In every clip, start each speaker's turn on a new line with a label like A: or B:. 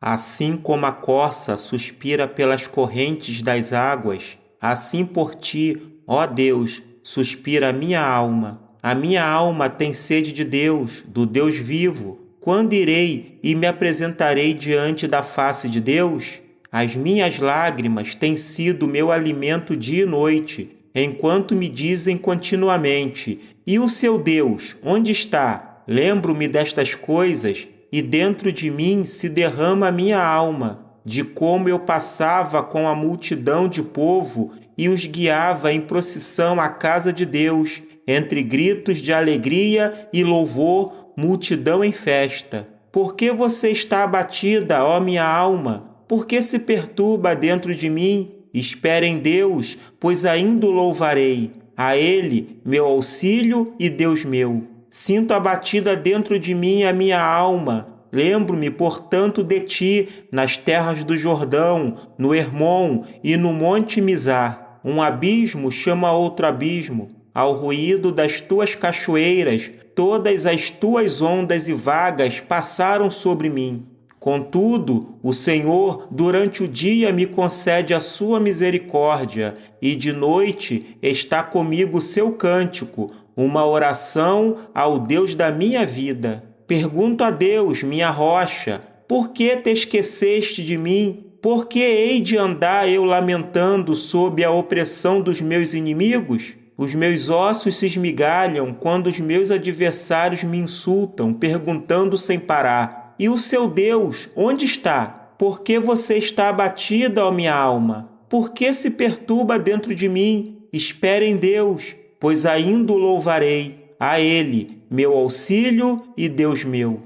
A: Assim como a corça suspira pelas correntes das águas, assim por ti, ó Deus, suspira a minha alma. A minha alma tem sede de Deus, do Deus vivo. Quando irei e me apresentarei diante da face de Deus? As minhas lágrimas têm sido meu alimento dia e noite, enquanto me dizem continuamente: E o seu Deus, onde está? Lembro-me destas coisas e dentro de mim se derrama a minha alma, de como eu passava com a multidão de povo e os guiava em procissão à casa de Deus, entre gritos de alegria e louvor, multidão em festa. Por que você está abatida, ó minha alma? Por que se perturba dentro de mim? Espere em Deus, pois ainda o louvarei. A Ele, meu auxílio e Deus meu. Sinto abatida dentro de mim a minha alma. Lembro-me, portanto, de ti nas terras do Jordão, no Hermon e no Monte Mizar. Um abismo chama outro abismo. Ao ruído das tuas cachoeiras, todas as tuas ondas e vagas passaram sobre mim. Contudo, o Senhor durante o dia me concede a sua misericórdia, e de noite está comigo o seu cântico, uma oração ao Deus da minha vida. Pergunto a Deus, minha rocha, por que te esqueceste de mim? Por que hei de andar eu lamentando sob a opressão dos meus inimigos? Os meus ossos se esmigalham quando os meus adversários me insultam, perguntando sem parar: E o seu Deus, onde está? Por que você está abatida, ó minha alma? Por que se perturba dentro de mim? Espere em Deus, pois ainda o louvarei, a Ele, meu auxílio e Deus meu.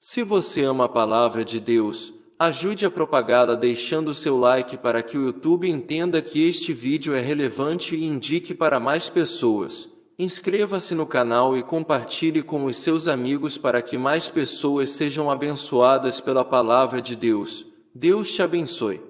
B: Se você ama a palavra de Deus, ajude a propagá-la deixando seu like para que o YouTube entenda que este vídeo é relevante e indique para mais pessoas. Inscreva-se no canal e compartilhe com os seus amigos para que mais pessoas sejam abençoadas pela palavra de Deus. Deus te abençoe.